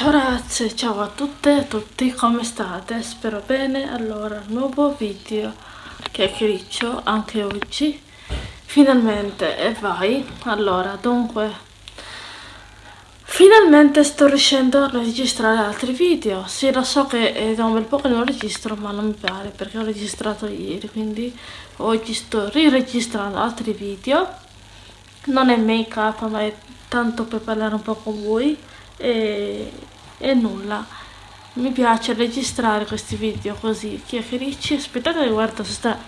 Ciao ragazze, ciao a tutte e a tutti, come state? Spero bene. Allora, nuovo video chiacchiericcio anche oggi. Finalmente, e vai. Allora, dunque, finalmente sto riuscendo a registrare altri video. Sì, lo so che è da un bel po' che non registro, ma non mi pare perché ho registrato ieri, quindi oggi sto riregistrando altri video. Non è make up, ma è tanto per parlare un po' con voi e, e nulla. Mi piace registrare questi video così. Chiacchiericci aspettate che guardo se sta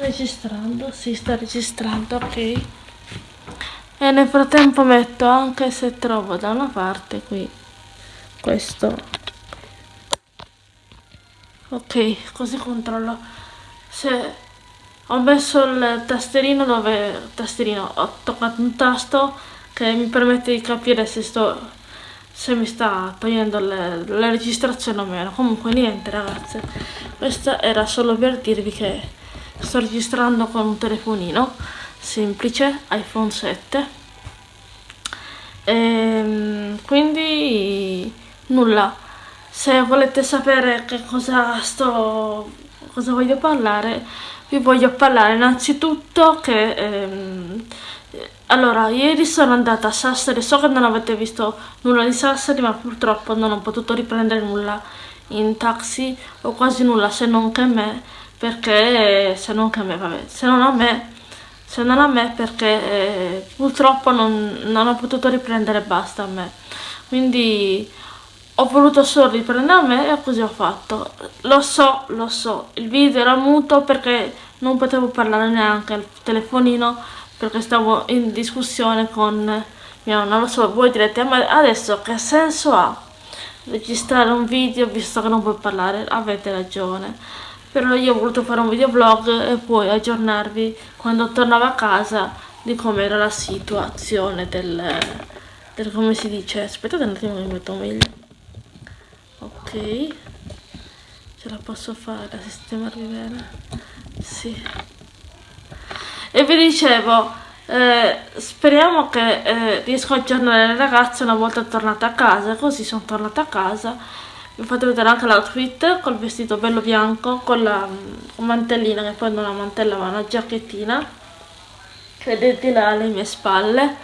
registrando. Si sta registrando ok. E nel frattempo metto anche se trovo da una parte qui questo. Ok così controllo. Se ho messo il tasterino dove tasterino ho toccato un tasto che mi permette di capire se sto se mi sta togliendo le, le registrazioni o meno. Comunque niente ragazze. Questo era solo per dirvi che sto registrando con un telefonino semplice iPhone 7 e, ehm, quindi nulla. Se volete sapere che cosa sto cosa voglio parlare vi voglio parlare innanzitutto che ehm, allora, ieri sono andata a Sassari, so che non avete visto nulla di Sassari, ma purtroppo non ho potuto riprendere nulla in taxi, o quasi nulla, se non che me, perché, se non che me, vabbè, se non a me, se non a me, perché eh, purtroppo non, non ho potuto riprendere basta a me. Quindi ho voluto solo riprendere a me e così ho fatto. Lo so, lo so, il video era muto perché non potevo parlare neanche al telefonino perché stavo in discussione con mio non lo so, voi direte ma adesso che senso ha registrare un video visto che non puoi parlare? Avete ragione. Però io ho voluto fare un videoblog e poi aggiornarvi quando tornavo a casa di come era la situazione del, del come si dice? Aspettate un attimo mi metto meglio. Ok. Ce la posso fare a sistemarvi bene? Sì e vi dicevo eh, speriamo che eh, riesco a aggiornare le ragazze una volta tornata a casa così sono tornata a casa. Vi ho fatto vedere anche l'outfit col vestito bello bianco con la mantellina che poi non è una mantella ma una giacchettina vedete là alle mie spalle.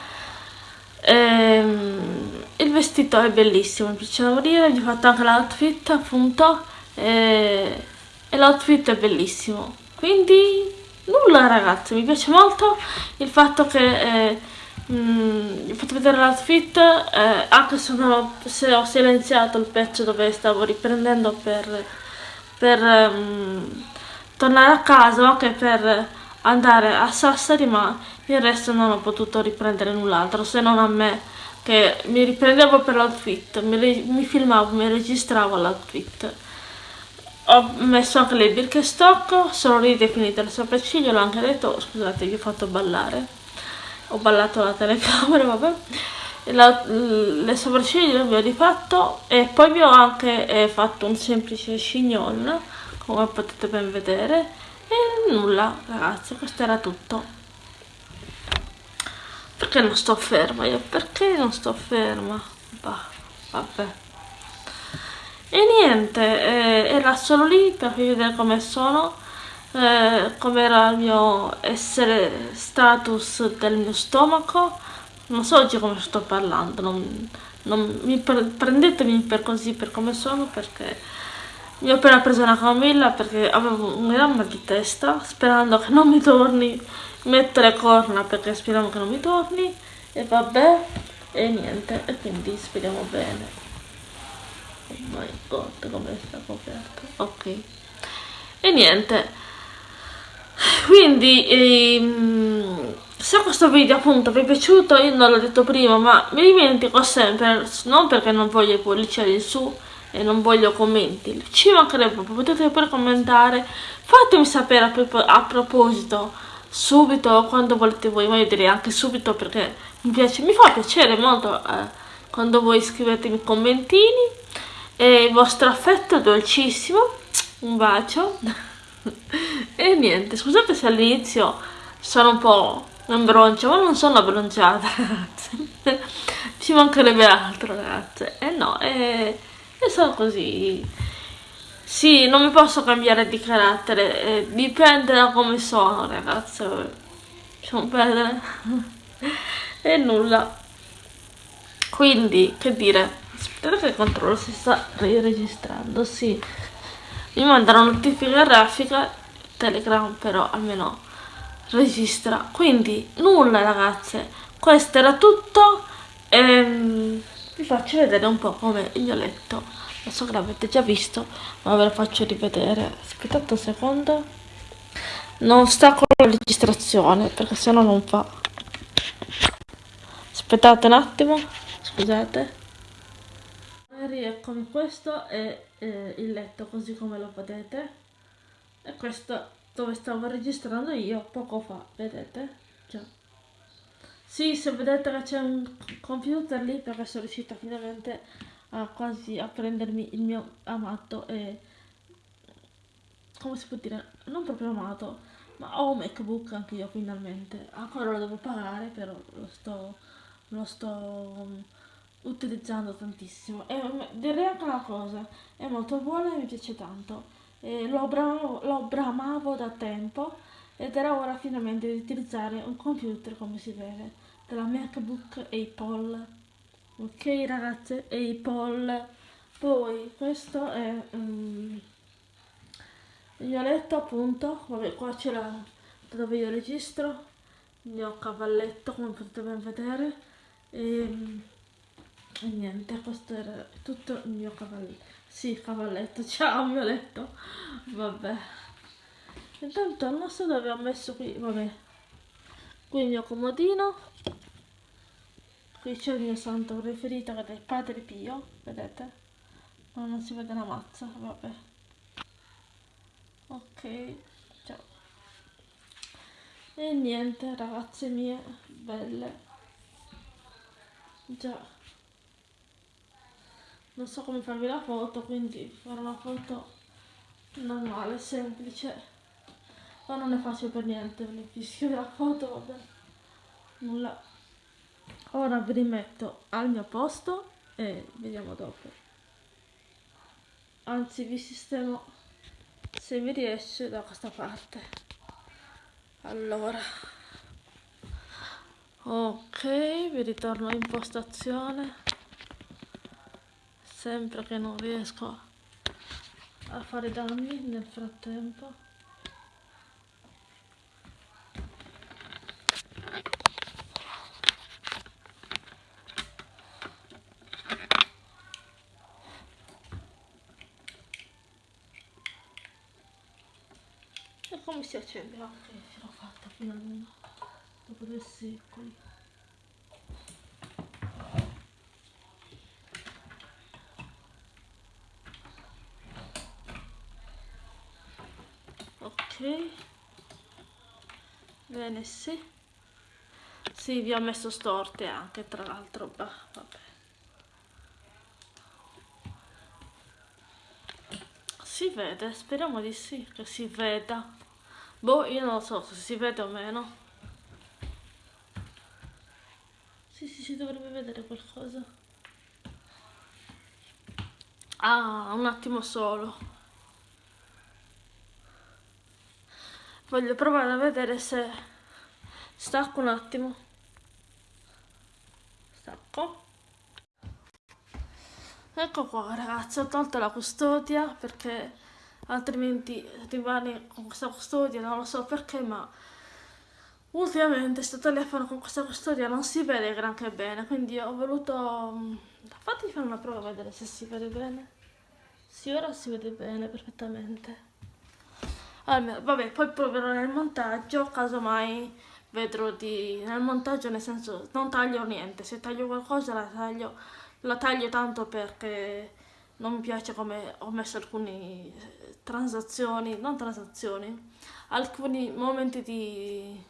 Ehm, il vestito è bellissimo mi piace da morire. Vi ho fatto anche l'outfit appunto. E, e l'outfit è bellissimo. Quindi nulla ragazzi mi piace molto il fatto che eh, mh, mm, fatto vedere l'outfit eh, anche se, non, se ho silenziato il pezzo dove stavo riprendendo per, per um, tornare a casa anche per andare a Sassari ma il resto non ho potuto riprendere null'altro se non a me che mi riprendevo per l'outfit mi, mi filmavo, mi registravo l'outfit ho messo anche le Birkenstock sono ridefinite le sopracciglia l'ho anche detto scusate vi ho fatto ballare. Ho ballato la telecamera vabbè. La, le sopracciglia vi ho rifatto e poi vi ho anche eh, fatto un semplice chignon come potete ben vedere. E nulla ragazzi questo era tutto. Perché non sto ferma io? Perché non sto ferma? Bah, vabbè e niente eh, era solo lì per vedere come sono eh, come era il mio essere status del mio stomaco. Non so oggi come sto parlando non, non mi pre prendetemi per così per come sono perché mi ho appena preso una camilla perché avevo un gran mal di testa sperando che non mi torni metto le corna perché speriamo che non mi torni e vabbè e niente e quindi speriamo bene my god come sta coperto ok. E niente. Quindi ehm, se questo video appunto vi è piaciuto io non l'ho detto prima ma mi dimentico sempre non perché non voglio i pollicieri in su e non voglio commenti ci mancherebbe potete pure commentare. Fatemi sapere a, a proposito subito quando volete voi ma io direi anche subito perché mi piace mi fa piacere molto eh, quando voi scrivetemi commentini e il vostro affetto dolcissimo un bacio e niente scusate se all'inizio sono un po' in broncia ma non sono abbronciata ragazze ci mancherebbe altro ragazze e no e, e sono così. Sì, non mi posso cambiare di carattere, eh, dipende da come sono, ragazze. Lasciamo perdere. e nulla. Quindi, che dire, spero che il controllo si sta registrando, sì. Mi manda una notifica grafica, Telegram però almeno registra. Quindi, nulla ragazze, questo era tutto. Ehm, vi faccio vedere un po' come il mio letto. Lo so che l'avete già visto, ma ve lo faccio rivedere. Aspettate un secondo. Non sta con la registrazione, perché sennò non fa. Aspettate un attimo, scusate. Eccomi, questo è eh, il letto così come lo vedete. E questo dove stavo registrando io poco fa, vedete? Già. Sì, se vedete che c'è un computer lì perché sono riuscita finalmente a quasi a prendermi il mio amato e come si può dire, non proprio amato, ma ho un MacBook anche io finalmente. Ancora lo devo pagare, però lo sto, lo sto utilizzando tantissimo. E direi anche una cosa, è molto buono e mi piace tanto. E lo, bramavo, lo bramavo da tempo ed era ora finalmente di utilizzare un computer come si vede, della MacBook Apple. Ok ragazze, Apple. Poi questo è um, il mio letto appunto, vabbè qua c'è la dove io registro, il mio cavalletto come potete ben vedere. E, e niente, questo era tutto il mio cavalletto. Sì, cavalletto, ciao mio letto. Vabbè. Intanto non so dove ho messo qui, vabbè. Qui il mio comodino. Qui c'è il mio santo preferito che è il Padre Pio, vedete? Ma non si vede la mazza, vabbè. Ok, ciao. E niente, ragazze mie, belle. Già non so come farvi la foto quindi farò una foto normale, semplice. Ma non è facile per niente mi fischio la foto vabbè. Nulla. Ora vi rimetto al mio posto e vediamo dopo. Anzi vi sistemo se mi riesce da questa parte. Allora. Ok vi ritorno in impostazione sempre che non riesco a fare danni nel frattempo. E come si accende? ok ce l'ho fatta finalmente. Dopo due secoli bene sì. Sì vi ho messo storte anche tra l'altro vabbè. Si vede speriamo di sì che si veda. Boh io non so se si vede o meno. Sì sì si dovrebbe vedere qualcosa. Ah un attimo solo voglio provare a vedere se stacco un attimo. Stacco. Ecco qua ragazzi ho tolto la custodia perché altrimenti rimane con questa custodia non lo so perché ma ultimamente questo telefono con questa custodia non si vede granché bene quindi ho voluto mm, fatti fare una prova a vedere se si vede bene. Sì ora si vede bene perfettamente vabbè, poi proverò nel montaggio, casomai vedrò di... nel montaggio nel senso non taglio niente, se taglio qualcosa la taglio, la taglio tanto perché non mi piace come ho messo alcune transazioni, non transazioni, alcuni momenti di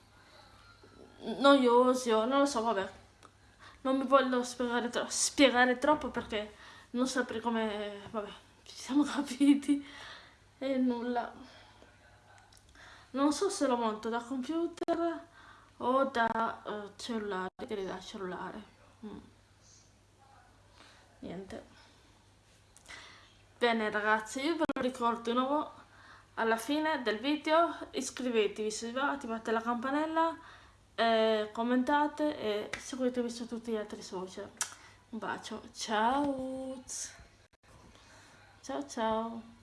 noiosi o non lo so, vabbè, non mi voglio spiegare, tro spiegare troppo perché non saprei come, vabbè, ci siamo capiti e nulla non so se lo monto da computer o da uh, cellulare direi da cellulare mm. niente Bene ragazzi, io ve lo ricordo di nuovo alla fine del video, iscrivetevi se vi va, attivate la campanella, eh, commentate e seguitemi su tutti gli altri social. Un bacio, ciao! Ciao ciao!